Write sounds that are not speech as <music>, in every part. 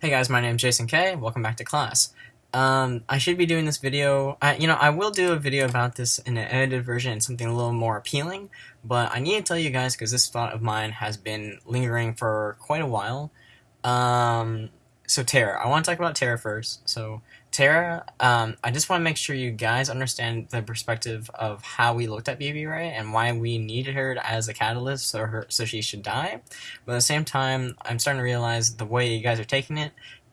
Hey guys, my name is Jason K. Welcome back to class. Um, I should be doing this video, I, you know, I will do a video about this in an edited version and something a little more appealing, but I need to tell you guys because this thought of mine has been lingering for quite a while. Um, so Terra, I want to talk about Terra first. So Terra, um, I just want to make sure you guys understand the perspective of how we looked at BB Ray and why we needed her as a catalyst so her so she should die. But at the same time, I'm starting to realize the way you guys are taking it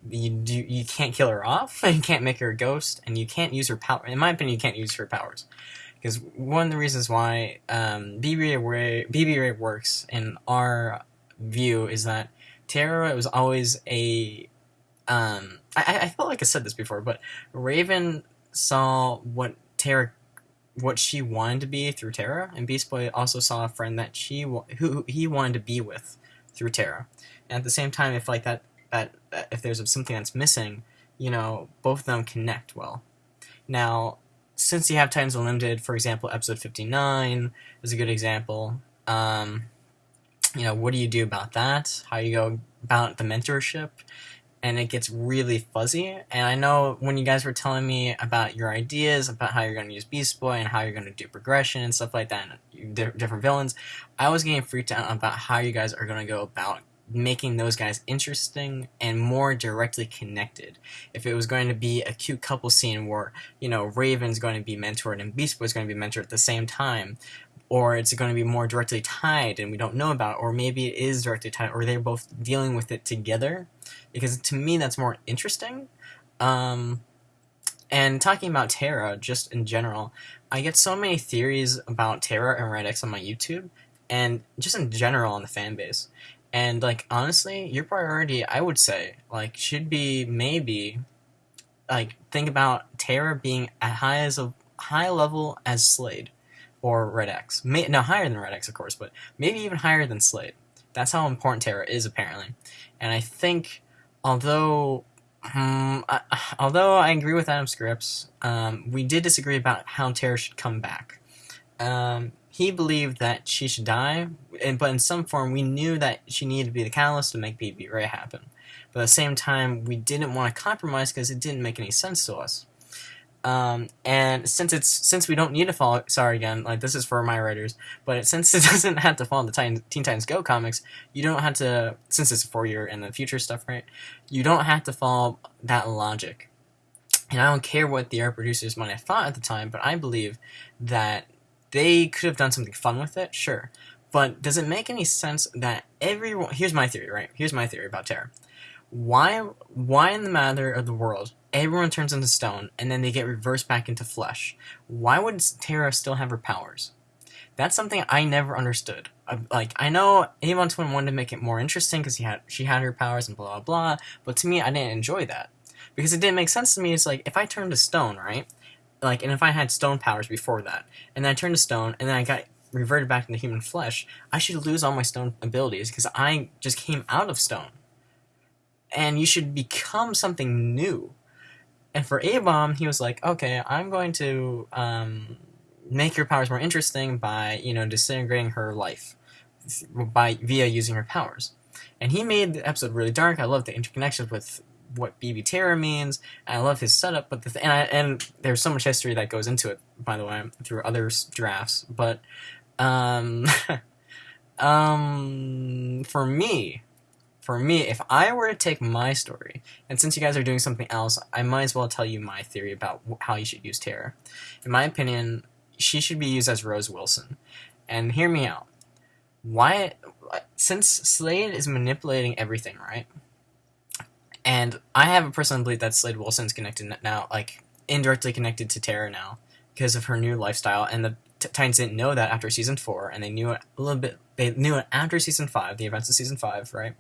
you do you can't kill her off, <laughs> you can't make her a ghost, and you can't use her power. In my opinion, you can't use her powers because one of the reasons why um, BB Ray BB Ray works in our view is that Terra was always a um, I, I felt like I said this before, but Raven saw what Terra what she wanted to be through Terra, and Beast Boy also saw a friend that she who he wanted to be with through Terra. And at the same time, if like that that, that if there's something that's missing, you know, both of them connect well. Now, since you have Titans Unlimited, for example, episode 59 is a good example. Um, you know, what do you do about that? How you go about the mentorship? And it gets really fuzzy. And I know when you guys were telling me about your ideas about how you're going to use Beast Boy and how you're going to do progression and stuff like that, and different villains, I was getting freaked out about how you guys are going to go about making those guys interesting and more directly connected. If it was going to be a cute couple scene where, you know, Raven's going to be mentored and Beast Boy's going to be mentored at the same time, or it's going to be more directly tied and we don't know about it, or maybe it is directly tied, or they're both dealing with it together, because to me that's more interesting. Um, and talking about Terra, just in general, I get so many theories about Terra and Red X on my YouTube, and just in general on the fan base. And like honestly, your priority, I would say, like should be maybe like think about Terra being as high as a high level as Slade or Red X. May, no, higher than Red X, of course, but maybe even higher than Slade. That's how important Terra is, apparently. And I think, although, um, I, although I agree with Adam Scripps, um, we did disagree about how Terra should come back. Um, he believed that she should die, and, but in some form we knew that she needed to be the catalyst to make BB Ray happen. But at the same time, we didn't want to compromise because it didn't make any sense to us. Um, and since it's since we don't need to follow, sorry again, like this is for my writers, but since it <laughs> doesn't have to follow the Teen, Teen Titans Go comics, you don't have to. Since it's for your in the future stuff, right? You don't have to follow that logic. And I don't care what the art producers might have thought at the time, but I believe that they could have done something fun with it, sure. But does it make any sense that everyone? Here's my theory, right? Here's my theory about Terra. Why, why in the matter of the world, everyone turns into stone and then they get reversed back into flesh? Why would Terra still have her powers? That's something I never understood. Like I know Avon Twin wanted to make it more interesting because he had she had her powers and blah blah blah, but to me I didn't enjoy that because it didn't make sense to me. It's like if I turned to stone, right? like, and if I had stone powers before that, and then I turned to stone, and then I got reverted back into human flesh, I should lose all my stone abilities because I just came out of stone. And you should become something new. And for A-Bomb, he was like, okay, I'm going to um, make your powers more interesting by, you know, disintegrating her life by via using her powers. And he made the episode really dark. I love the interconnections with what BB Terra means. I love his setup, but the th- and, I, and there's so much history that goes into it, by the way, through other drafts. But um, <laughs> um, for me, for me, if I were to take my story, and since you guys are doing something else, I might as well tell you my theory about how you should use Terra. In my opinion, she should be used as Rose Wilson. And hear me out. Why? Since Slade is manipulating everything, right? And I have a personal belief that Slade Wilson's connected now, like indirectly connected to Terra now because of her new lifestyle. And the Titans didn't know that after season four, and they knew it a little bit. They knew it after season five, the events of season five, right?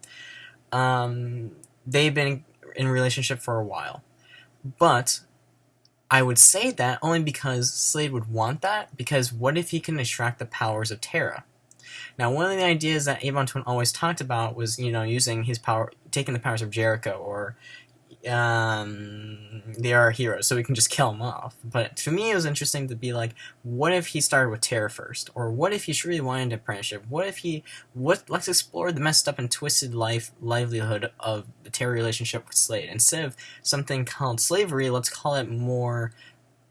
Um, they've been in relationship for a while, but I would say that only because Slade would want that. Because what if he can extract the powers of Terra? Now, one of the ideas that Avon Twin always talked about was, you know, using his power, taking the powers of Jericho, or um, they are heroes, so we can just kill them off. But to me, it was interesting to be like, what if he started with Terra first, or what if he truly wanted an apprenticeship? What if he what? Let's explore the messed up and twisted life livelihood of the Terra relationship with Slade instead of something called slavery. Let's call it more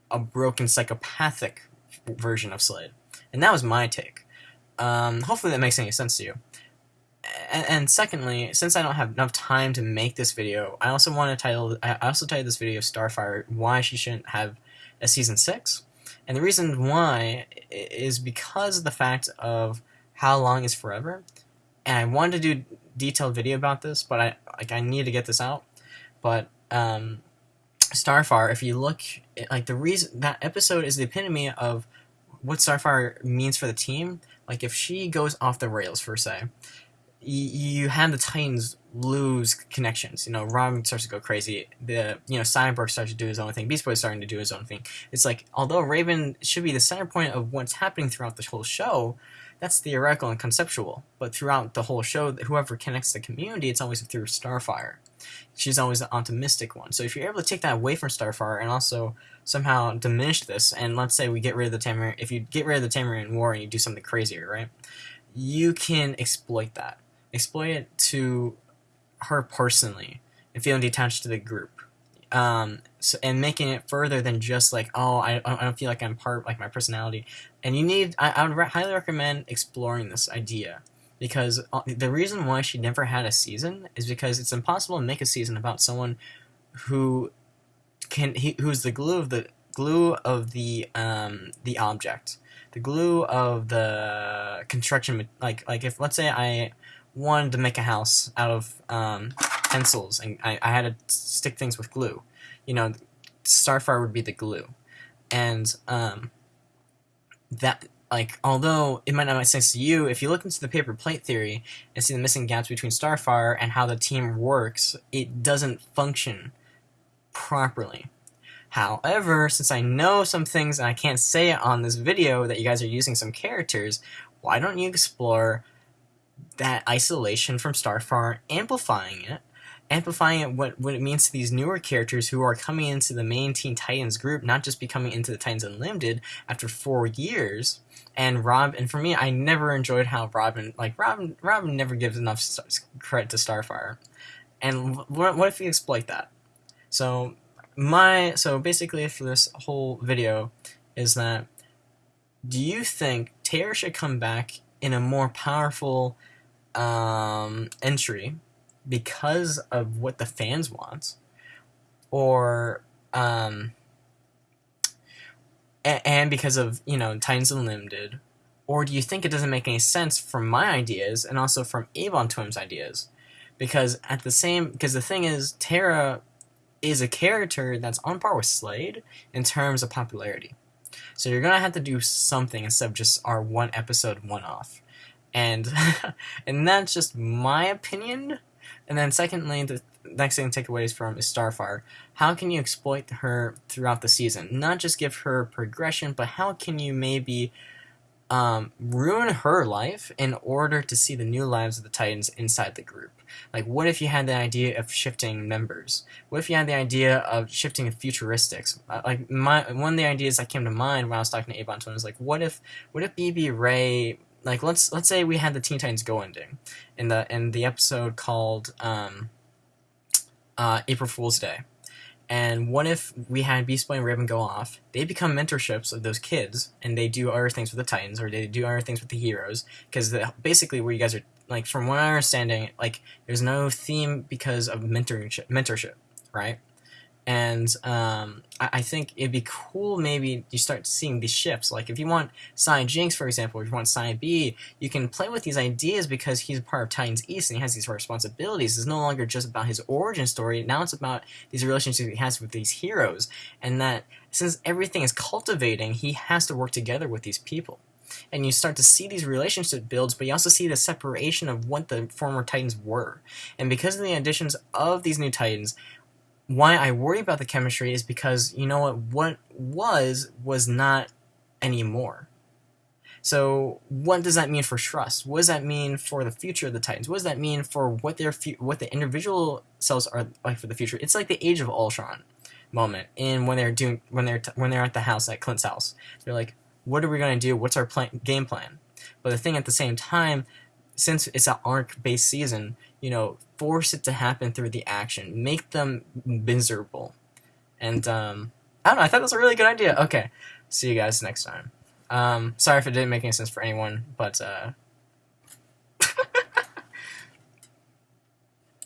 a broken psychopathic version of Slade, and that was my take. Um, hopefully, that makes any sense to you and, secondly, since I don't have enough time to make this video, I also want to title. I also titled this video "Starfire: Why She Shouldn't Have a Season 6. and the reason why is because of the fact of how long is forever. And I wanted to do detailed video about this, but I like I need to get this out. But um, Starfire, if you look like the reason that episode is the epitome of what Starfire means for the team. Like if she goes off the rails for say, you have the Titans lose connections. You know, Robin starts to go crazy. The you know Cyborg starts to do his own thing. Beast Boy is starting to do his own thing. It's like although Raven should be the center point of what's happening throughout the whole show, that's theoretical and conceptual. But throughout the whole show, whoever connects the community, it's always through Starfire. She's always the optimistic one. So if you're able to take that away from Starfire and also somehow diminish this, and let's say we get rid of the Tamarian, if you get rid of the Tamarian War and you do something crazier, right? You can exploit that exploit it to her personally and feeling detached to the group. Um, so, and making it further than just like, oh, I, I don't feel like I'm part, like my personality. And you need, I, I would re- highly recommend exploring this idea because uh, the reason why she never had a season is because it's impossible to make a season about someone who can, he, who's the glue of the glue of the um the object, the glue of the construction. Like like if let's say I wanted to make a house out of um, pencils, and I, I had to stick things with glue. You know, Starfire would be the glue, and um, that like although it might not make sense to you, if you look into the paper plate theory and see the missing gaps between Starfire and how the team works, it doesn't function properly. However, since I know some things and I can't say it on this video that you guys are using some characters, why don't you explore that isolation from Starfire, amplifying it, amplifying it what, what it means to these newer characters who are coming into the main Teen Titans group, not just becoming into the Titans Unlimited after four years. And Rob, and for me, I never enjoyed how Robin, like Robin, Robin never gives enough credit to Starfire. And what, what if we exploit that? So my, so basically for this whole video is that, do you think Terra should come back in a more powerful um, entry because of what the fans want, or um, and because of you know Titans Unlimited, or do you think it doesn't make any sense from my ideas and also from Avon Twins' ideas? Because at the same, because the thing is, Terra is a character that's on par with Slade in terms of popularity. So you're gonna have to do something instead of just our one episode one off and <laughs> and that's just my opinion. And then secondly, the next thing to take away from is Starfire. How can you exploit her throughout the season? Not just give her progression, but how can you maybe um, ruin her life in order to see the new lives of the Titans inside the group? Like, what if you had the idea of shifting members? What if you had the idea of shifting futuristics? Uh, like, my one of the ideas that came to mind when I was talking to Avon Twin was like, what if, what if BB Ray like let's let's say we had the Teen Titans Go ending in the in the episode called um, uh, April Fool's Day. And what if we had Beast Boy and Raven go off? They become mentorships of those kids, and they do other things with the Titans, or they do other things with the heroes. Because basically, where you guys are like, from what I'm understanding, like there's no theme because of mentorship, mentorship, right? And um, I, I, think it'd be cool maybe you start seeing these shifts. Like if you want Cy Jinx, for example, if you want Cy B, you can play with these ideas because he's a part of Titans East and he has these responsibilities. It's no longer just about his origin story. Now it's about these relationships he has with these heroes, and that since everything is cultivating, he has to work together with these people and you start to see these relationship builds, but you also see the separation of what the former Titans were. And because of the additions of these new Titans, why I worry about the chemistry is because you know what what was was not anymore. So what does that mean for trust? What does that mean for the future of the Titans? What does that mean for what their what the individual cells are like for the future? It's like the Age of Ultron moment in when they're doing when they're when they're at the house at Clint's house. They're like, what are we gonna do? What's our plan- game plan? But the thing at the same time, since it's an arc based season, you know, force it to happen through the action, make them miserable, and um, I don't know. I thought that was a really good idea. Okay, see you guys next time. Um, sorry if it didn't make any sense for anyone, but uh,